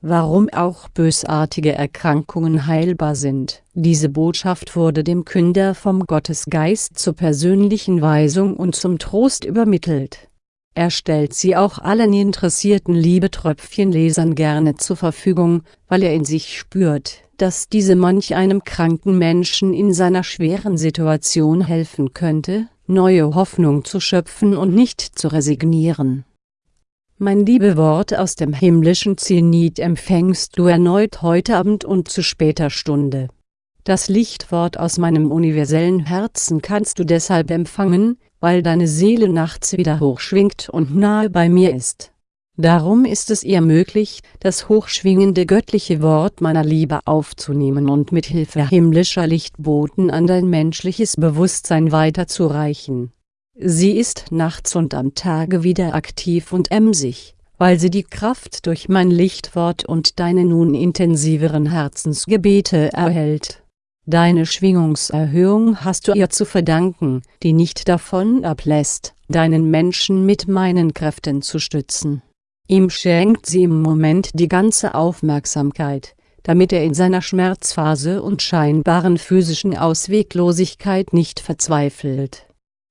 warum auch bösartige Erkrankungen heilbar sind. Diese Botschaft wurde dem Künder vom Gottesgeist zur persönlichen Weisung und zum Trost übermittelt. Er stellt sie auch allen interessierten Liebetröpfchenlesern gerne zur Verfügung, weil er in sich spürt, dass diese manch einem kranken Menschen in seiner schweren Situation helfen könnte, neue Hoffnung zu schöpfen und nicht zu resignieren mein Liebewort aus dem himmlischen Zenit empfängst du erneut heute Abend und zu später Stunde. Das Lichtwort aus meinem universellen Herzen kannst du deshalb empfangen, weil deine Seele nachts wieder hochschwingt und nahe bei mir ist. Darum ist es ihr möglich, das hochschwingende göttliche Wort meiner Liebe aufzunehmen und mit Hilfe himmlischer Lichtboten an dein menschliches Bewusstsein weiterzureichen Sie ist nachts und am Tage wieder aktiv und emsig, weil sie die Kraft durch mein Lichtwort und deine nun intensiveren Herzensgebete erhält. Deine Schwingungserhöhung hast du ihr zu verdanken, die nicht davon ablässt, deinen Menschen mit meinen Kräften zu stützen. Ihm schenkt sie im Moment die ganze Aufmerksamkeit, damit er in seiner Schmerzphase und scheinbaren physischen Ausweglosigkeit nicht verzweifelt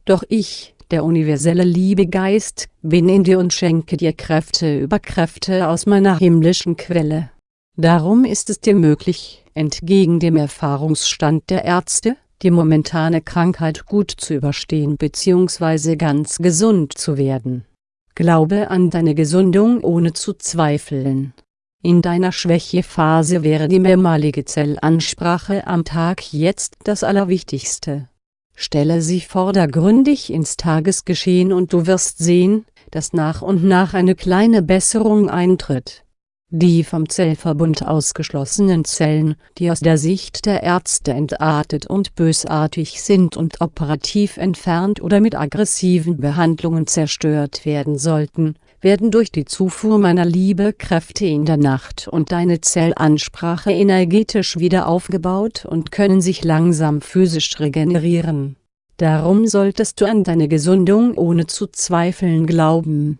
doch ich, der universelle Liebegeist, bin in dir und schenke dir Kräfte über Kräfte aus meiner himmlischen Quelle. Darum ist es dir möglich, entgegen dem Erfahrungsstand der Ärzte, die momentane Krankheit gut zu überstehen bzw. ganz gesund zu werden. Glaube an deine Gesundung ohne zu zweifeln. In deiner Schwächephase wäre die mehrmalige Zellansprache am Tag jetzt das Allerwichtigste. Stelle sie vordergründig ins Tagesgeschehen und du wirst sehen, dass nach und nach eine kleine Besserung eintritt. Die vom Zellverbund ausgeschlossenen Zellen, die aus der Sicht der Ärzte entartet und bösartig sind und operativ entfernt oder mit aggressiven Behandlungen zerstört werden sollten, werden durch die Zufuhr meiner Liebe Kräfte in der Nacht und deine Zellansprache energetisch wieder aufgebaut und können sich langsam physisch regenerieren. Darum solltest du an deine Gesundung ohne zu zweifeln glauben.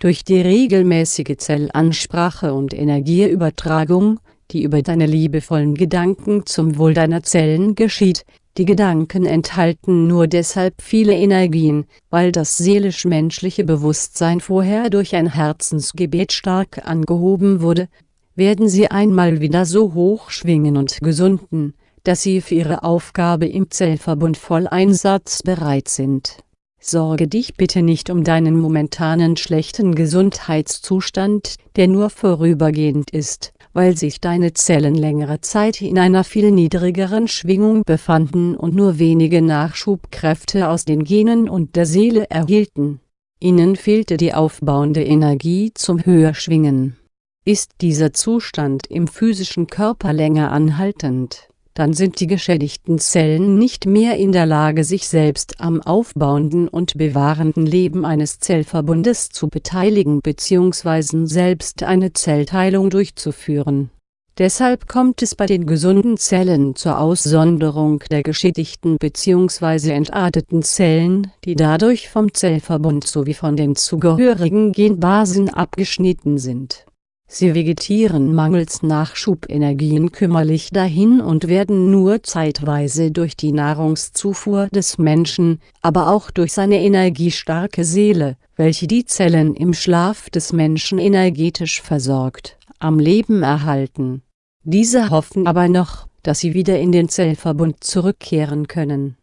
Durch die regelmäßige Zellansprache und Energieübertragung, die über deine liebevollen Gedanken zum Wohl deiner Zellen geschieht, die Gedanken enthalten nur deshalb viele Energien, weil das seelisch-menschliche Bewusstsein vorher durch ein Herzensgebet stark angehoben wurde, werden sie einmal wieder so hoch schwingen und gesunden, dass sie für ihre Aufgabe im Zellverbund voll einsatzbereit sind. Sorge dich bitte nicht um deinen momentanen schlechten Gesundheitszustand, der nur vorübergehend ist, weil sich deine Zellen längere Zeit in einer viel niedrigeren Schwingung befanden und nur wenige Nachschubkräfte aus den Genen und der Seele erhielten. Ihnen fehlte die aufbauende Energie zum Höherschwingen. Ist dieser Zustand im physischen Körper länger anhaltend, dann sind die geschädigten Zellen nicht mehr in der Lage sich selbst am aufbauenden und bewahrenden Leben eines Zellverbundes zu beteiligen bzw. selbst eine Zellteilung durchzuführen. Deshalb kommt es bei den gesunden Zellen zur Aussonderung der geschädigten bzw. entarteten Zellen, die dadurch vom Zellverbund sowie von den zugehörigen Genbasen abgeschnitten sind Sie vegetieren mangels Nachschubenergien kümmerlich dahin und werden nur zeitweise durch die Nahrungszufuhr des Menschen, aber auch durch seine energiestarke Seele, welche die Zellen im Schlaf des Menschen energetisch versorgt, am Leben erhalten. Diese hoffen aber noch, dass sie wieder in den Zellverbund zurückkehren können.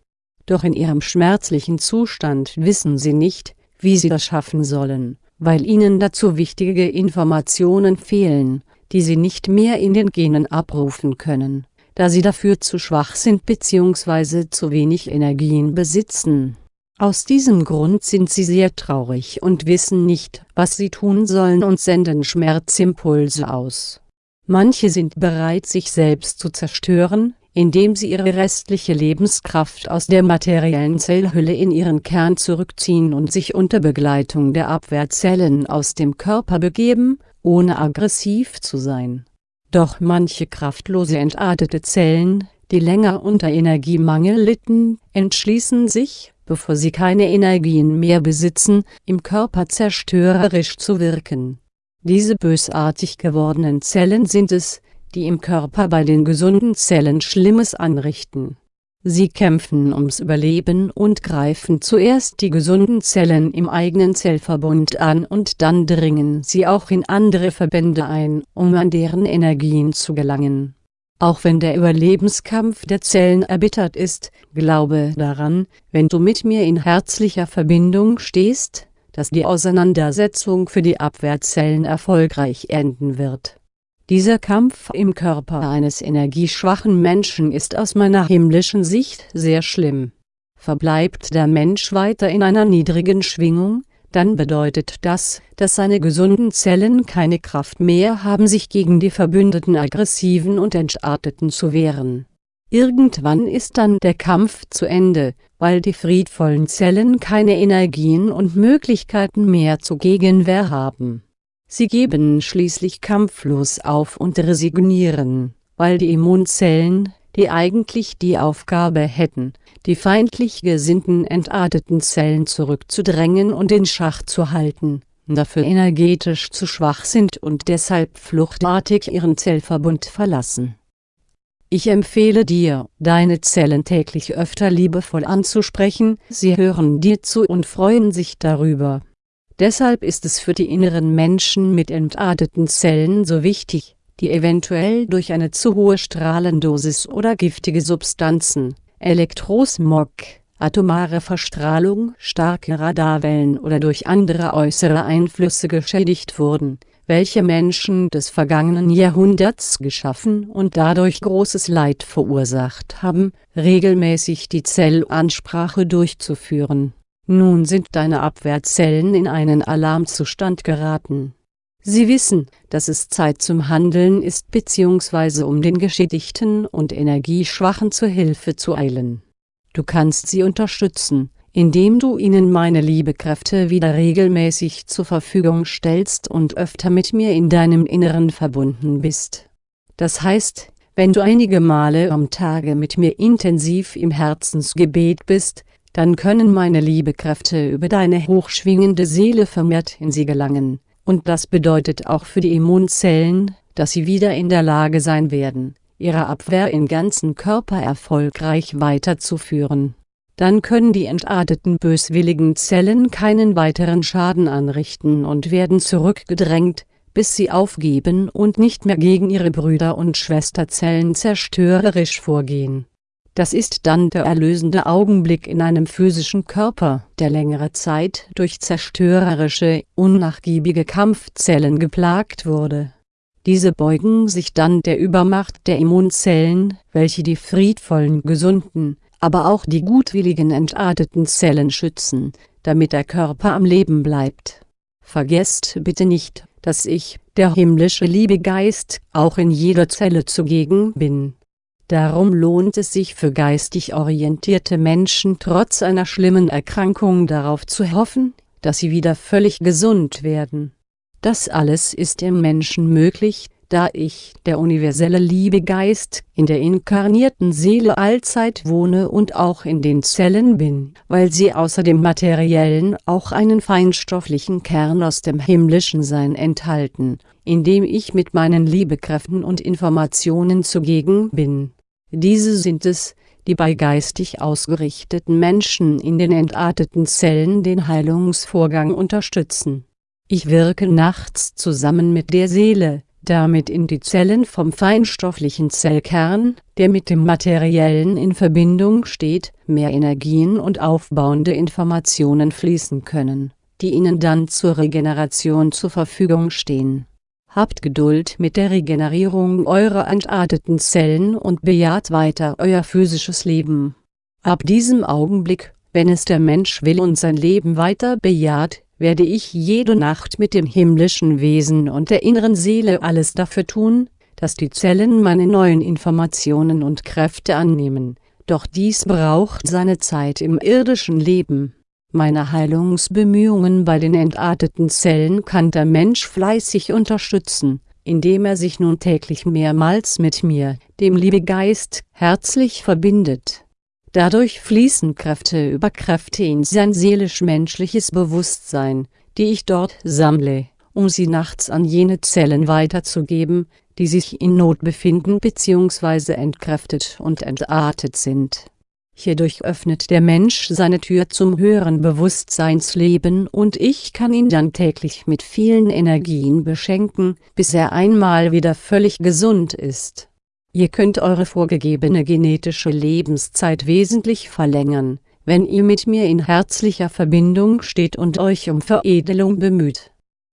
Doch in ihrem schmerzlichen Zustand wissen sie nicht, wie sie das schaffen sollen weil ihnen dazu wichtige Informationen fehlen, die sie nicht mehr in den Genen abrufen können, da sie dafür zu schwach sind bzw. zu wenig Energien besitzen. Aus diesem Grund sind sie sehr traurig und wissen nicht, was sie tun sollen und senden Schmerzimpulse aus. Manche sind bereit sich selbst zu zerstören, indem sie ihre restliche Lebenskraft aus der materiellen Zellhülle in ihren Kern zurückziehen und sich unter Begleitung der Abwehrzellen aus dem Körper begeben, ohne aggressiv zu sein. Doch manche kraftlose entartete Zellen, die länger unter Energiemangel litten, entschließen sich, bevor sie keine Energien mehr besitzen, im Körper zerstörerisch zu wirken Diese bösartig gewordenen Zellen sind es, die im Körper bei den gesunden Zellen Schlimmes anrichten. Sie kämpfen ums Überleben und greifen zuerst die gesunden Zellen im eigenen Zellverbund an und dann dringen sie auch in andere Verbände ein, um an deren Energien zu gelangen. Auch wenn der Überlebenskampf der Zellen erbittert ist, glaube daran, wenn du mit mir in herzlicher Verbindung stehst, dass die Auseinandersetzung für die Abwehrzellen erfolgreich enden wird dieser Kampf im Körper eines energieschwachen Menschen ist aus meiner himmlischen Sicht sehr schlimm. Verbleibt der Mensch weiter in einer niedrigen Schwingung, dann bedeutet das, dass seine gesunden Zellen keine Kraft mehr haben sich gegen die verbündeten Aggressiven und Entarteten zu wehren. Irgendwann ist dann der Kampf zu Ende, weil die friedvollen Zellen keine Energien und Möglichkeiten mehr zur Gegenwehr haben Sie geben schließlich kampflos auf und resignieren, weil die Immunzellen, die eigentlich die Aufgabe hätten, die feindlich gesinnten entarteten Zellen zurückzudrängen und in Schach zu halten, dafür energetisch zu schwach sind und deshalb fluchtartig ihren Zellverbund verlassen. Ich empfehle dir, deine Zellen täglich öfter liebevoll anzusprechen, sie hören dir zu und freuen sich darüber Deshalb ist es für die inneren Menschen mit entarteten Zellen so wichtig, die eventuell durch eine zu hohe Strahlendosis oder giftige Substanzen, Elektrosmog, atomare Verstrahlung, starke Radarwellen oder durch andere äußere Einflüsse geschädigt wurden, welche Menschen des vergangenen Jahrhunderts geschaffen und dadurch großes Leid verursacht haben, regelmäßig die Zellansprache durchzuführen nun sind deine Abwehrzellen in einen Alarmzustand geraten. Sie wissen, dass es Zeit zum Handeln ist bzw. um den Geschädigten und Energieschwachen zur Hilfe zu eilen. Du kannst sie unterstützen, indem du ihnen meine Liebekräfte wieder regelmäßig zur Verfügung stellst und öfter mit mir in deinem Inneren verbunden bist. Das heißt, wenn du einige Male am Tage mit mir intensiv im Herzensgebet bist, dann können meine Liebekräfte über deine hochschwingende Seele vermehrt in sie gelangen, und das bedeutet auch für die Immunzellen, dass sie wieder in der Lage sein werden, ihre Abwehr im ganzen Körper erfolgreich weiterzuführen. Dann können die entarteten böswilligen Zellen keinen weiteren Schaden anrichten und werden zurückgedrängt, bis sie aufgeben und nicht mehr gegen ihre Brüder und Schwesterzellen zerstörerisch vorgehen das ist dann der erlösende Augenblick in einem physischen Körper, der längere Zeit durch zerstörerische, unnachgiebige Kampfzellen geplagt wurde. Diese beugen sich dann der Übermacht der Immunzellen, welche die friedvollen, gesunden, aber auch die gutwilligen entarteten Zellen schützen, damit der Körper am Leben bleibt. Vergesst bitte nicht, dass ich, der himmlische Liebegeist, auch in jeder Zelle zugegen bin Darum lohnt es sich für geistig orientierte Menschen trotz einer schlimmen Erkrankung darauf zu hoffen, dass sie wieder völlig gesund werden. Das alles ist im Menschen möglich, da ich, der universelle Liebegeist, in der inkarnierten Seele allzeit wohne und auch in den Zellen bin, weil sie außer dem materiellen auch einen feinstofflichen Kern aus dem himmlischen Sein enthalten, in dem ich mit meinen Liebekräften und Informationen zugegen bin diese sind es, die bei geistig ausgerichteten Menschen in den entarteten Zellen den Heilungsvorgang unterstützen. Ich wirke nachts zusammen mit der Seele, damit in die Zellen vom feinstofflichen Zellkern, der mit dem Materiellen in Verbindung steht, mehr Energien und aufbauende Informationen fließen können, die ihnen dann zur Regeneration zur Verfügung stehen Habt Geduld mit der Regenerierung eurer entarteten Zellen und bejaht weiter euer physisches Leben. Ab diesem Augenblick, wenn es der Mensch will und sein Leben weiter bejaht, werde ich jede Nacht mit dem himmlischen Wesen und der inneren Seele alles dafür tun, dass die Zellen meine neuen Informationen und Kräfte annehmen, doch dies braucht seine Zeit im irdischen Leben. Meine Heilungsbemühungen bei den entarteten Zellen kann der Mensch fleißig unterstützen, indem er sich nun täglich mehrmals mit mir, dem Liebegeist, herzlich verbindet. Dadurch fließen Kräfte über Kräfte in sein seelisch-menschliches Bewusstsein, die ich dort sammle, um sie nachts an jene Zellen weiterzugeben, die sich in Not befinden bzw. entkräftet und entartet sind. Hierdurch öffnet der Mensch seine Tür zum höheren Bewusstseinsleben und ich kann ihn dann täglich mit vielen Energien beschenken, bis er einmal wieder völlig gesund ist. Ihr könnt eure vorgegebene genetische Lebenszeit wesentlich verlängern, wenn ihr mit mir in herzlicher Verbindung steht und euch um Veredelung bemüht.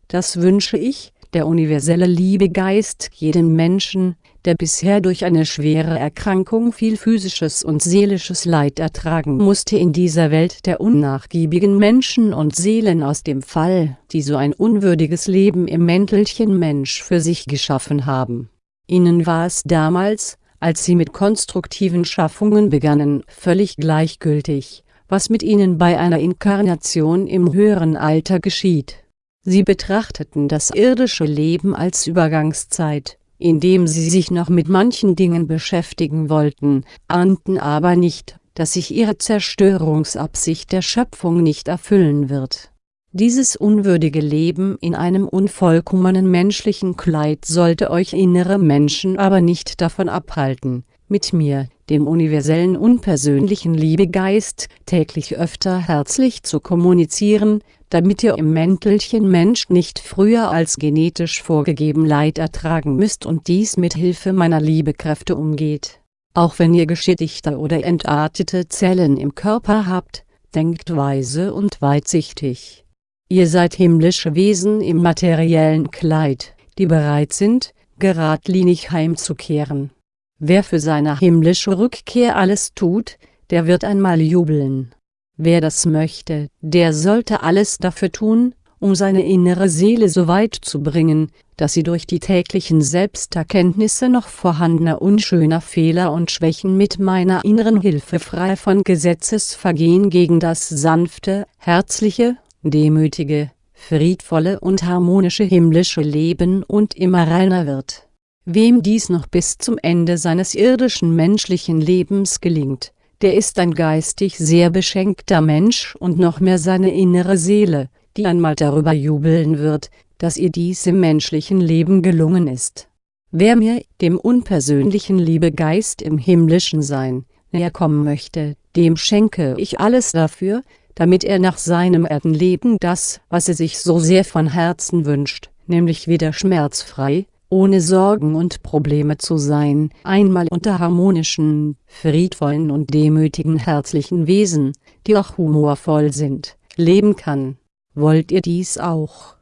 Das wünsche ich, der universelle Liebegeist jedem Menschen, der bisher durch eine schwere Erkrankung viel physisches und seelisches Leid ertragen musste in dieser Welt der unnachgiebigen Menschen und Seelen aus dem Fall, die so ein unwürdiges Leben im Mäntelchen Mensch für sich geschaffen haben. Ihnen war es damals, als sie mit konstruktiven Schaffungen begannen, völlig gleichgültig, was mit ihnen bei einer Inkarnation im höheren Alter geschieht. Sie betrachteten das irdische Leben als Übergangszeit, indem sie sich noch mit manchen Dingen beschäftigen wollten, ahnten aber nicht, dass sich ihre Zerstörungsabsicht der Schöpfung nicht erfüllen wird. Dieses unwürdige Leben in einem unvollkommenen menschlichen Kleid sollte euch innere Menschen aber nicht davon abhalten, mit mir, dem universellen unpersönlichen Liebegeist, täglich öfter herzlich zu kommunizieren, damit ihr im Mäntelchen Mensch nicht früher als genetisch vorgegeben Leid ertragen müsst und dies mit Hilfe meiner Liebekräfte umgeht. Auch wenn ihr geschädigte oder entartete Zellen im Körper habt, denkt weise und weitsichtig. Ihr seid himmlische Wesen im materiellen Kleid, die bereit sind, geradlinig heimzukehren. Wer für seine himmlische Rückkehr alles tut, der wird einmal jubeln. Wer das möchte, der sollte alles dafür tun, um seine innere Seele so weit zu bringen, dass sie durch die täglichen Selbsterkenntnisse noch vorhandener unschöner Fehler und Schwächen mit meiner inneren Hilfe frei von Gesetzesvergehen gegen das sanfte, herzliche, demütige, friedvolle und harmonische himmlische Leben und immer reiner wird. Wem dies noch bis zum Ende seines irdischen menschlichen Lebens gelingt, der ist ein geistig sehr beschenkter Mensch und noch mehr seine innere Seele, die einmal darüber jubeln wird, dass ihr dies im menschlichen Leben gelungen ist. Wer mir, dem unpersönlichen Liebegeist im himmlischen Sein, näher kommen möchte, dem schenke ich alles dafür, damit er nach seinem Erdenleben das, was er sich so sehr von Herzen wünscht, nämlich wieder schmerzfrei, ohne Sorgen und Probleme zu sein, einmal unter harmonischen, friedvollen und demütigen herzlichen Wesen, die auch humorvoll sind, leben kann. Wollt ihr dies auch?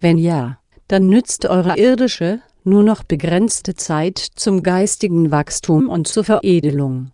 Wenn ja, dann nützt eure irdische, nur noch begrenzte Zeit zum geistigen Wachstum und zur Veredelung.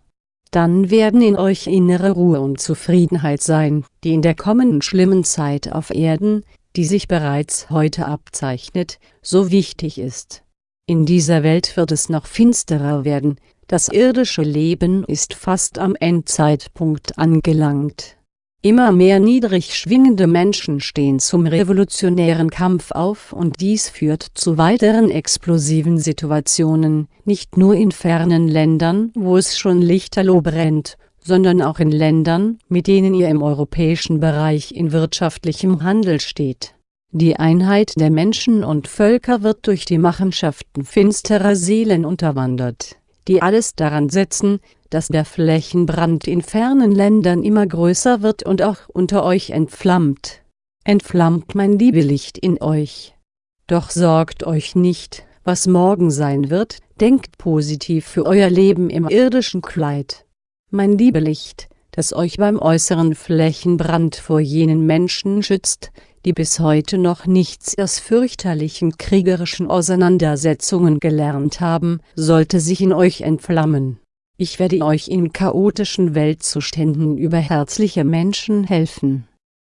Dann werden in euch innere Ruhe und Zufriedenheit sein, die in der kommenden schlimmen Zeit auf Erden, die sich bereits heute abzeichnet, so wichtig ist. In dieser Welt wird es noch finsterer werden, das irdische Leben ist fast am Endzeitpunkt angelangt. Immer mehr niedrig schwingende Menschen stehen zum revolutionären Kampf auf und dies führt zu weiteren explosiven Situationen, nicht nur in fernen Ländern, wo es schon lichterloh brennt, sondern auch in Ländern, mit denen ihr im europäischen Bereich in wirtschaftlichem Handel steht die Einheit der Menschen und Völker wird durch die Machenschaften finsterer Seelen unterwandert, die alles daran setzen, dass der Flächenbrand in fernen Ländern immer größer wird und auch unter euch entflammt. Entflammt mein Liebelicht in euch. Doch sorgt euch nicht, was morgen sein wird, denkt positiv für euer Leben im irdischen Kleid. Mein Liebelicht, das euch beim äußeren Flächenbrand vor jenen Menschen schützt, die bis heute noch nichts aus fürchterlichen kriegerischen Auseinandersetzungen gelernt haben, sollte sich in euch entflammen. Ich werde euch in chaotischen Weltzuständen über herzliche Menschen helfen.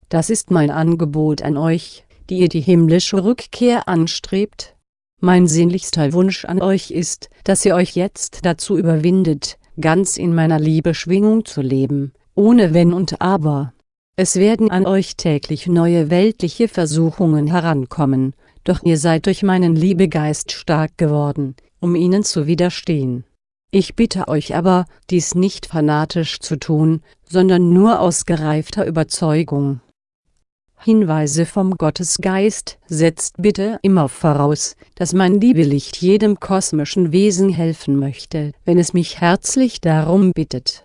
Das ist mein Angebot an euch, die ihr die himmlische Rückkehr anstrebt. Mein sehnlichster Wunsch an euch ist, dass ihr euch jetzt dazu überwindet, ganz in meiner Liebe-Schwingung zu leben, ohne Wenn und Aber. Es werden an euch täglich neue weltliche Versuchungen herankommen, doch ihr seid durch meinen Liebegeist stark geworden, um ihnen zu widerstehen. Ich bitte euch aber, dies nicht fanatisch zu tun, sondern nur aus gereifter Überzeugung. Hinweise vom Gottesgeist setzt bitte immer voraus, dass mein Liebelicht jedem kosmischen Wesen helfen möchte, wenn es mich herzlich darum bittet.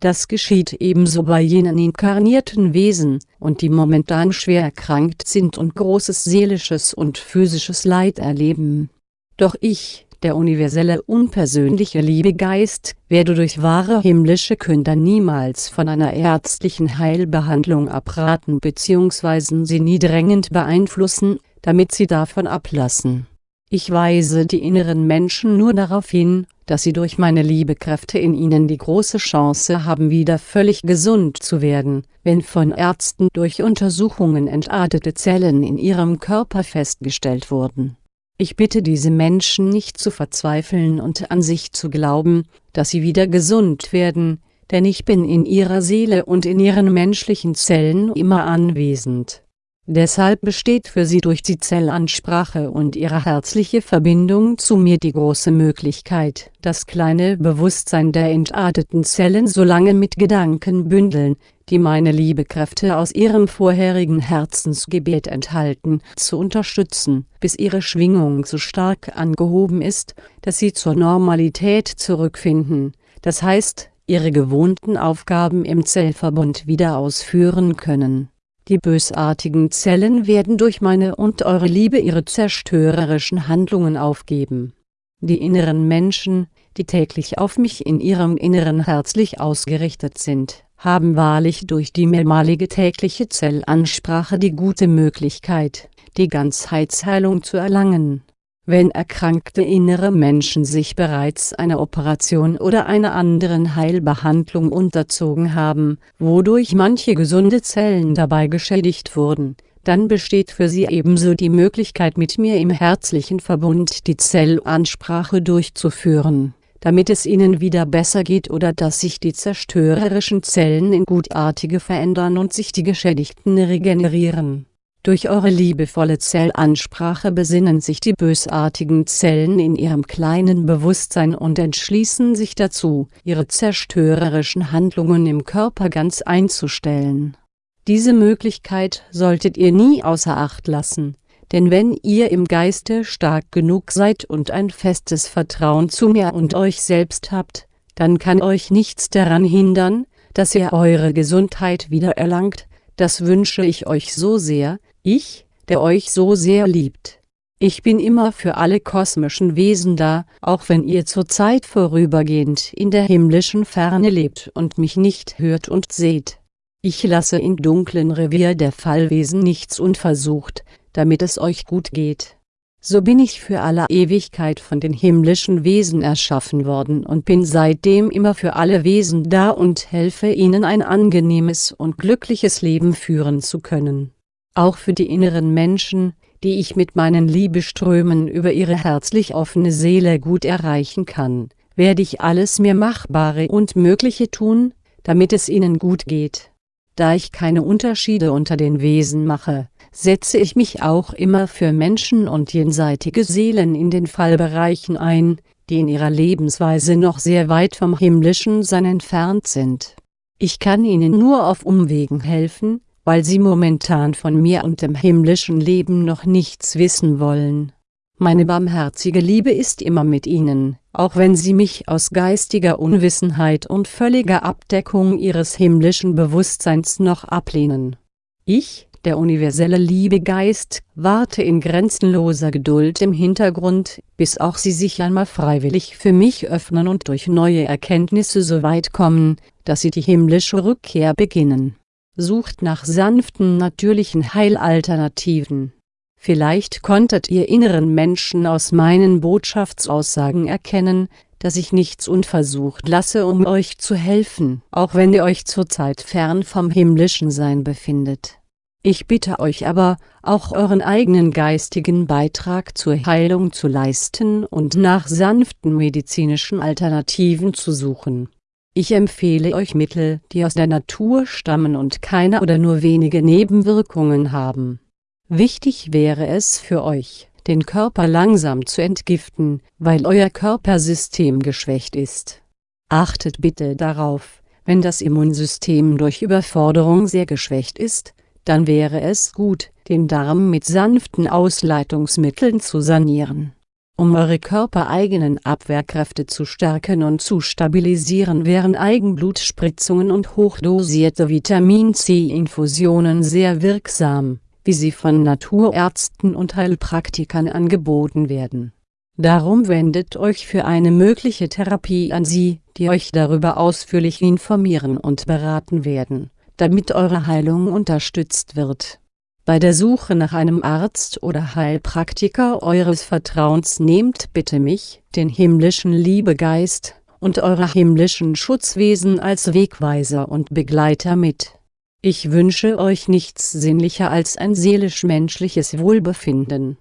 Das geschieht ebenso bei jenen inkarnierten Wesen, und die momentan schwer erkrankt sind und großes seelisches und physisches Leid erleben. Doch ich, der universelle unpersönliche Liebegeist, werde durch wahre himmlische Künder niemals von einer ärztlichen Heilbehandlung abraten bzw. sie nie drängend beeinflussen, damit sie davon ablassen. Ich weise die inneren Menschen nur darauf hin, dass sie durch meine Liebekräfte in ihnen die große Chance haben wieder völlig gesund zu werden, wenn von Ärzten durch Untersuchungen entartete Zellen in ihrem Körper festgestellt wurden ich bitte diese Menschen nicht zu verzweifeln und an sich zu glauben, dass sie wieder gesund werden, denn ich bin in ihrer Seele und in ihren menschlichen Zellen immer anwesend. Deshalb besteht für sie durch die Zellansprache und ihre herzliche Verbindung zu mir die große Möglichkeit, das kleine Bewusstsein der entarteten Zellen so lange mit Gedanken bündeln, die meine Liebekräfte aus ihrem vorherigen Herzensgebet enthalten, zu unterstützen, bis ihre Schwingung so stark angehoben ist, dass sie zur Normalität zurückfinden, das heißt, ihre gewohnten Aufgaben im Zellverbund wieder ausführen können. Die bösartigen Zellen werden durch meine und eure Liebe ihre zerstörerischen Handlungen aufgeben. Die inneren Menschen, die täglich auf mich in ihrem Inneren herzlich ausgerichtet sind, haben wahrlich durch die mehrmalige tägliche Zellansprache die gute Möglichkeit, die Ganzheitsheilung zu erlangen. Wenn erkrankte innere Menschen sich bereits einer Operation oder einer anderen Heilbehandlung unterzogen haben, wodurch manche gesunde Zellen dabei geschädigt wurden, dann besteht für sie ebenso die Möglichkeit mit mir im herzlichen Verbund die Zellansprache durchzuführen damit es ihnen wieder besser geht oder dass sich die zerstörerischen Zellen in gutartige verändern und sich die geschädigten regenerieren. Durch eure liebevolle Zellansprache besinnen sich die bösartigen Zellen in ihrem kleinen Bewusstsein und entschließen sich dazu, ihre zerstörerischen Handlungen im Körper ganz einzustellen. Diese Möglichkeit solltet ihr nie außer Acht lassen, denn wenn ihr im Geiste stark genug seid und ein festes Vertrauen zu mir und euch selbst habt, dann kann euch nichts daran hindern, dass ihr eure Gesundheit wieder erlangt, das wünsche ich euch so sehr, ich, der euch so sehr liebt. Ich bin immer für alle kosmischen Wesen da, auch wenn ihr zurzeit vorübergehend in der himmlischen Ferne lebt und mich nicht hört und seht. Ich lasse im dunklen Revier der Fallwesen nichts unversucht, damit es euch gut geht. So bin ich für alle Ewigkeit von den himmlischen Wesen erschaffen worden und bin seitdem immer für alle Wesen da und helfe ihnen ein angenehmes und glückliches Leben führen zu können. Auch für die inneren Menschen, die ich mit meinen Liebeströmen über ihre herzlich offene Seele gut erreichen kann, werde ich alles mir Machbare und Mögliche tun, damit es ihnen gut geht. Da ich keine Unterschiede unter den Wesen mache, setze ich mich auch immer für Menschen und jenseitige Seelen in den Fallbereichen ein, die in ihrer Lebensweise noch sehr weit vom himmlischen Sein entfernt sind. Ich kann ihnen nur auf Umwegen helfen, weil sie momentan von mir und dem himmlischen Leben noch nichts wissen wollen. Meine barmherzige Liebe ist immer mit ihnen, auch wenn sie mich aus geistiger Unwissenheit und völliger Abdeckung ihres himmlischen Bewusstseins noch ablehnen. Ich, der universelle Liebegeist, warte in grenzenloser Geduld im Hintergrund, bis auch sie sich einmal freiwillig für mich öffnen und durch neue Erkenntnisse so weit kommen, dass sie die himmlische Rückkehr beginnen. Sucht nach sanften natürlichen Heilalternativen. Vielleicht konntet ihr inneren Menschen aus meinen Botschaftsaussagen erkennen, dass ich nichts unversucht lasse um euch zu helfen, auch wenn ihr euch zurzeit fern vom himmlischen Sein befindet. Ich bitte euch aber, auch euren eigenen geistigen Beitrag zur Heilung zu leisten und nach sanften medizinischen Alternativen zu suchen. Ich empfehle euch Mittel, die aus der Natur stammen und keine oder nur wenige Nebenwirkungen haben. Wichtig wäre es für euch, den Körper langsam zu entgiften, weil euer Körpersystem geschwächt ist. Achtet bitte darauf, wenn das Immunsystem durch Überforderung sehr geschwächt ist, dann wäre es gut, den Darm mit sanften Ausleitungsmitteln zu sanieren. Um eure körpereigenen Abwehrkräfte zu stärken und zu stabilisieren wären Eigenblutspritzungen und hochdosierte Vitamin-C-Infusionen sehr wirksam, wie sie von Naturärzten und Heilpraktikern angeboten werden. Darum wendet euch für eine mögliche Therapie an sie, die euch darüber ausführlich informieren und beraten werden, damit eure Heilung unterstützt wird bei der Suche nach einem Arzt oder Heilpraktiker eures Vertrauens nehmt bitte mich, den himmlischen Liebegeist, und eure himmlischen Schutzwesen als Wegweiser und Begleiter mit. Ich wünsche euch nichts sehnlicher als ein seelisch-menschliches Wohlbefinden